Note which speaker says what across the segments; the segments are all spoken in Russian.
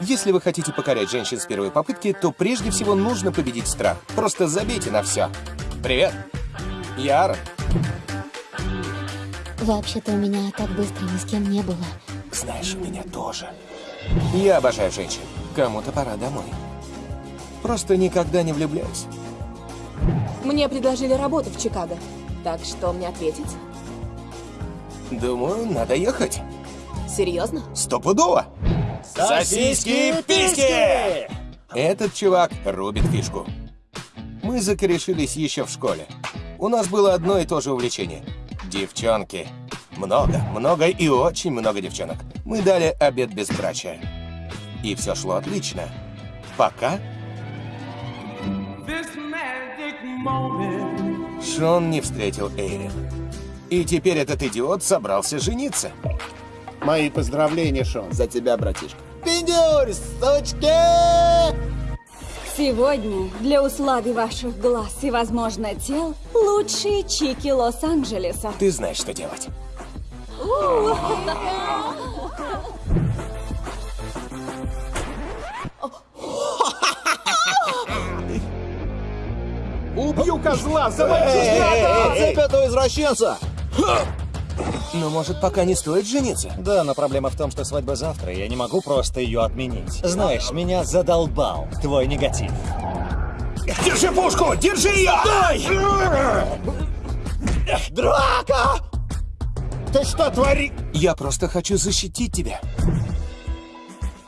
Speaker 1: Если вы хотите покорять женщин с первой попытки, то прежде всего нужно победить страх. Просто забейте на все. Привет. Я Аарон.
Speaker 2: Вообще-то у меня так быстро ни с кем не было.
Speaker 1: Знаешь, у меня тоже. Я обожаю женщин. Кому-то пора домой. Просто никогда не влюбляюсь.
Speaker 3: Мне предложили работу в Чикаго. Так что мне ответить?
Speaker 1: Думаю, надо ехать.
Speaker 3: Серьезно?
Speaker 1: Стопудово.
Speaker 4: Сосиски-писки!
Speaker 1: Этот чувак рубит фишку. Мы закорешились еще в школе. У нас было одно и то же увлечение. Девчонки. Много, много и очень много девчонок. Мы дали обед безбрачия. И все шло отлично. Пока. Шон не встретил Эйрин. И теперь этот идиот собрался жениться.
Speaker 4: Мои поздравления, Шон.
Speaker 5: За тебя, братишка.
Speaker 4: Пиндюрь, сучки!
Speaker 6: Сегодня для услады ваших глаз и, возможно, тел лучшие чики Лос-Анджелеса.
Speaker 1: Ты знаешь, что делать.
Speaker 4: Убью козла, гада!
Speaker 5: Цепь этого извращенца!
Speaker 1: Но может пока не стоит жениться?
Speaker 7: Да, но проблема в том, что свадьба завтра, и я не могу просто ее отменить. Знаешь, меня задолбал твой негатив.
Speaker 1: Держи пушку! Держи ее!
Speaker 4: Драка! Ты что творишь?
Speaker 1: Я просто хочу защитить тебя.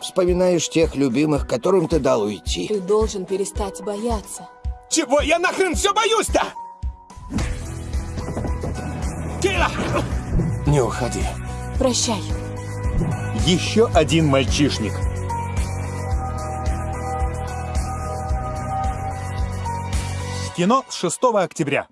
Speaker 5: Вспоминаешь тех любимых, которым ты дал уйти.
Speaker 3: Ты должен перестать бояться.
Speaker 1: Чего я нахрен все боюсь-то? Кейла! Не уходи.
Speaker 3: Прощай.
Speaker 7: Еще один мальчишник.
Speaker 8: Кино с 6 октября.